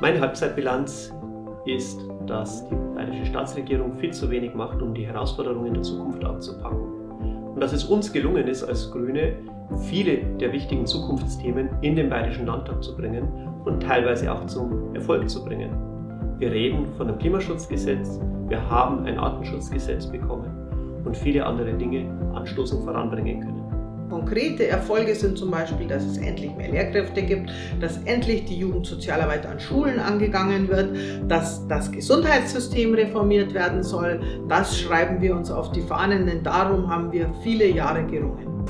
Meine Halbzeitbilanz ist, dass die bayerische Staatsregierung viel zu wenig macht, um die Herausforderungen der Zukunft anzupacken. Und dass es uns gelungen ist, als Grüne viele der wichtigen Zukunftsthemen in den Bayerischen Landtag zu bringen und teilweise auch zum Erfolg zu bringen. Wir reden von einem Klimaschutzgesetz, wir haben ein Artenschutzgesetz bekommen und viele andere Dinge anstoßen voranbringen können. Konkrete Erfolge sind zum Beispiel, dass es endlich mehr Lehrkräfte gibt, dass endlich die Jugendsozialarbeit an Schulen angegangen wird, dass das Gesundheitssystem reformiert werden soll. Das schreiben wir uns auf die Fahnen, denn darum haben wir viele Jahre gerungen.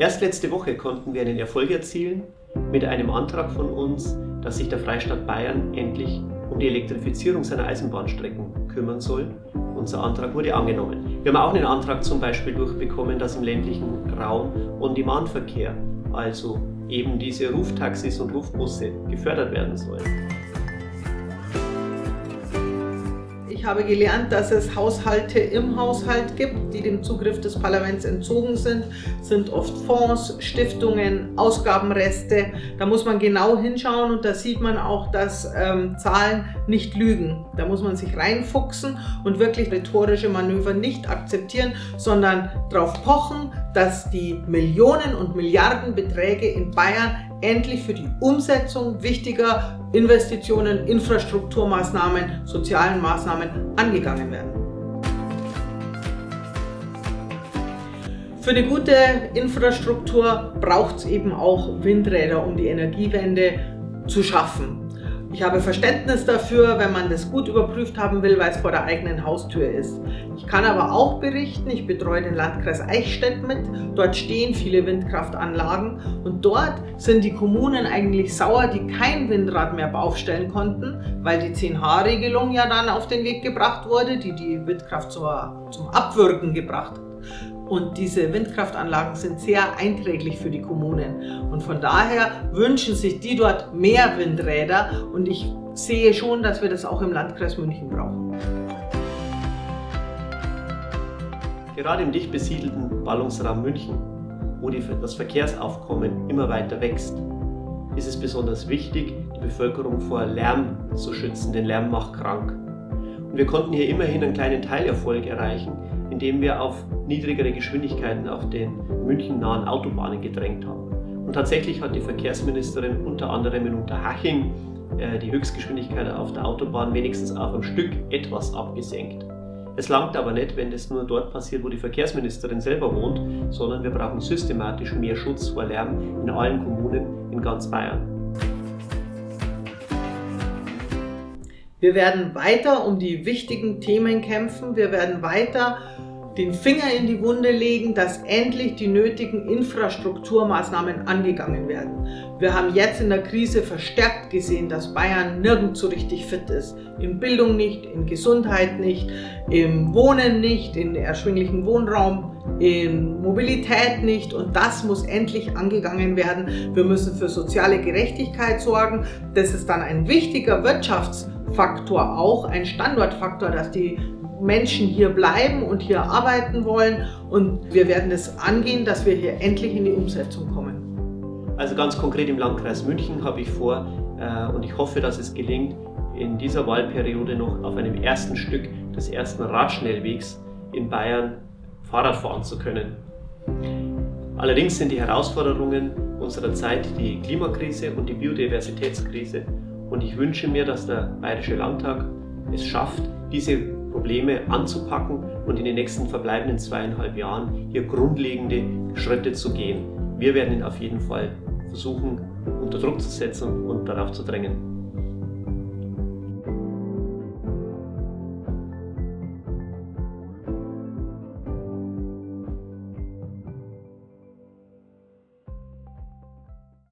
Erst letzte Woche konnten wir einen Erfolg erzielen mit einem Antrag von uns, dass sich der Freistaat Bayern endlich um die Elektrifizierung seiner Eisenbahnstrecken kümmern soll. Unser Antrag wurde angenommen. Wir haben auch einen Antrag zum Beispiel durchbekommen, dass im ländlichen Raum On-Demand-Verkehr, also eben diese Ruftaxis und Rufbusse, gefördert werden sollen. Ich habe gelernt, dass es Haushalte im Haushalt gibt, die dem Zugriff des Parlaments entzogen sind. Das sind oft Fonds, Stiftungen, Ausgabenreste. Da muss man genau hinschauen und da sieht man auch, dass ähm, Zahlen nicht lügen. Da muss man sich reinfuchsen und wirklich rhetorische Manöver nicht akzeptieren, sondern darauf pochen, dass die Millionen und Milliardenbeträge in Bayern endlich für die Umsetzung wichtiger Investitionen, Infrastrukturmaßnahmen, sozialen Maßnahmen angegangen werden. Für eine gute Infrastruktur braucht es eben auch Windräder, um die Energiewende zu schaffen. Ich habe Verständnis dafür, wenn man das gut überprüft haben will, weil es vor der eigenen Haustür ist. Ich kann aber auch berichten, ich betreue den Landkreis Eichstätt mit. Dort stehen viele Windkraftanlagen und dort sind die Kommunen eigentlich sauer, die kein Windrad mehr aufstellen konnten, weil die 10H-Regelung ja dann auf den Weg gebracht wurde, die die Windkraft zur, zum Abwürgen gebracht hat. Und diese Windkraftanlagen sind sehr einträglich für die Kommunen. Und von daher wünschen sich die dort mehr Windräder. Und ich sehe schon, dass wir das auch im Landkreis München brauchen. Gerade im dicht besiedelten Ballungsraum München, wo das Verkehrsaufkommen immer weiter wächst, ist es besonders wichtig, die Bevölkerung vor Lärm zu schützen, denn Lärm macht krank. Und wir konnten hier immerhin einen kleinen Teilerfolg erreichen, indem wir auf niedrigere Geschwindigkeiten auf den münchennahen Autobahnen gedrängt haben. Und tatsächlich hat die Verkehrsministerin unter anderem in Unterhaching äh, die Höchstgeschwindigkeit auf der Autobahn wenigstens auf ein Stück etwas abgesenkt. Es langt aber nicht, wenn das nur dort passiert, wo die Verkehrsministerin selber wohnt, sondern wir brauchen systematisch mehr Schutz vor Lärm in allen Kommunen in ganz Bayern. Wir werden weiter um die wichtigen Themen kämpfen. Wir werden weiter den Finger in die Wunde legen, dass endlich die nötigen Infrastrukturmaßnahmen angegangen werden. Wir haben jetzt in der Krise verstärkt gesehen, dass Bayern nirgends so richtig fit ist. In Bildung nicht, in Gesundheit nicht, im Wohnen nicht, in erschwinglichen Wohnraum, in Mobilität nicht und das muss endlich angegangen werden. Wir müssen für soziale Gerechtigkeit sorgen. Das ist dann ein wichtiger Wirtschaftsfaktor auch, ein Standortfaktor, dass die Menschen hier bleiben und hier arbeiten wollen. Und wir werden es angehen, dass wir hier endlich in die Umsetzung kommen. Also ganz konkret im Landkreis München habe ich vor äh, und ich hoffe, dass es gelingt, in dieser Wahlperiode noch auf einem ersten Stück des ersten Radschnellwegs in Bayern Fahrrad fahren zu können. Allerdings sind die Herausforderungen unserer Zeit die Klimakrise und die Biodiversitätskrise und ich wünsche mir, dass der Bayerische Landtag es schafft, diese Probleme anzupacken und in den nächsten verbleibenden zweieinhalb Jahren hier grundlegende Schritte zu gehen. Wir werden ihn auf jeden Fall versuchen, unter Druck zu setzen und darauf zu drängen.